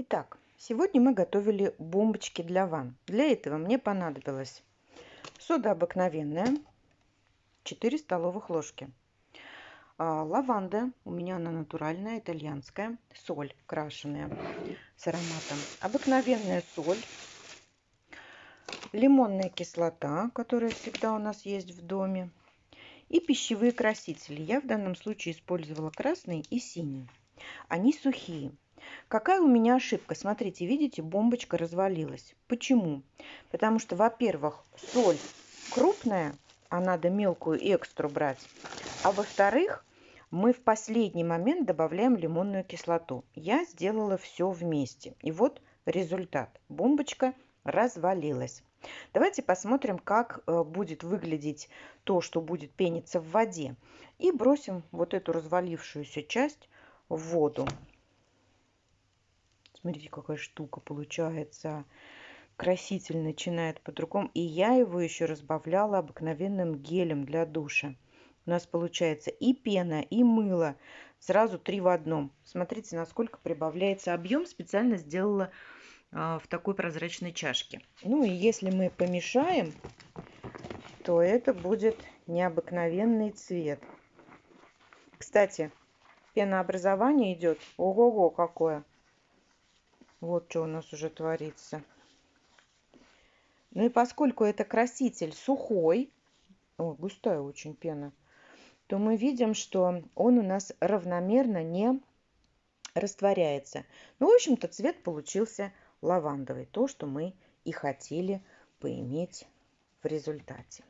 Итак, сегодня мы готовили бомбочки для ванн. Для этого мне понадобилось сода обыкновенная, 4 столовых ложки. А, лаванда, у меня она натуральная, итальянская, соль крашеная с ароматом. Обыкновенная соль, лимонная кислота, которая всегда у нас есть в доме, и пищевые красители. Я в данном случае использовала красный и синий. Они сухие. Какая у меня ошибка? Смотрите, видите, бомбочка развалилась. Почему? Потому что, во-первых, соль крупная, а надо мелкую экстру брать. А во-вторых, мы в последний момент добавляем лимонную кислоту. Я сделала все вместе. И вот результат. Бомбочка развалилась. Давайте посмотрим, как э, будет выглядеть то, что будет пениться в воде. И бросим вот эту развалившуюся часть в воду. Смотрите, какая штука получается. Краситель начинает по-другому. И я его еще разбавляла обыкновенным гелем для душа. У нас получается и пена, и мыло. Сразу три в одном. Смотрите, насколько прибавляется объем. Специально сделала а, в такой прозрачной чашке. Ну и если мы помешаем, то это будет необыкновенный цвет. Кстати, пенообразование идет. Ого-го, какое! Вот что у нас уже творится. Ну и поскольку это краситель сухой, о, густая очень пена, то мы видим, что он у нас равномерно не растворяется. Ну, в общем-то, цвет получился лавандовый, то, что мы и хотели поиметь в результате.